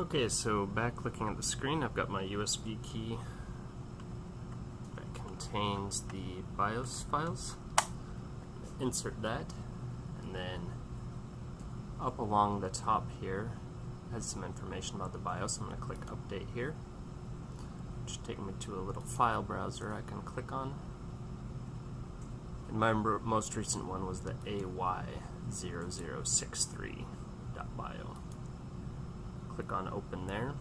Okay, so back looking at the screen, I've got my USB key that contains the BIOS files. Insert that, and then up along the top here has some information about the BIOS. I'm going to click Update here, which take me to a little file browser I can click on. And my most recent one was the AY0063.bio click on open there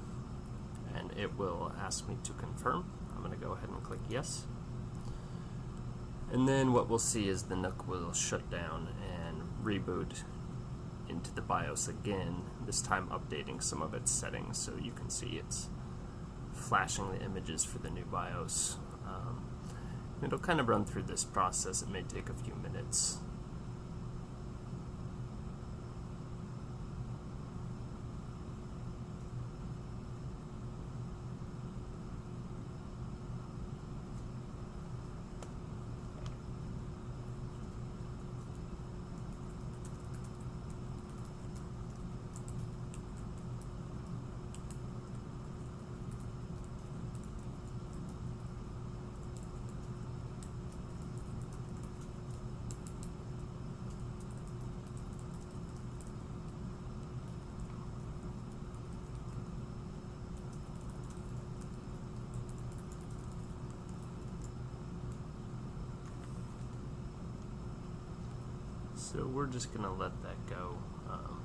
and it will ask me to confirm. I'm going to go ahead and click yes. And then what we'll see is the NUC will shut down and reboot into the BIOS again, this time updating some of its settings so you can see it's flashing the images for the new BIOS. Um, it'll kind of run through this process, it may take a few minutes. So we're just going to let that go. Um,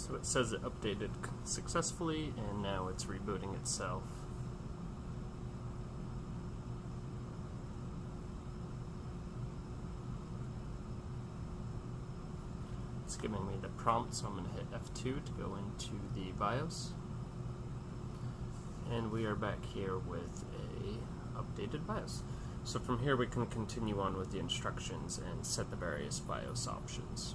So it says it updated successfully and now it's rebooting itself. It's giving me the prompt so I'm going to hit F2 to go into the BIOS. And we are back here with a updated BIOS. So from here we can continue on with the instructions and set the various BIOS options.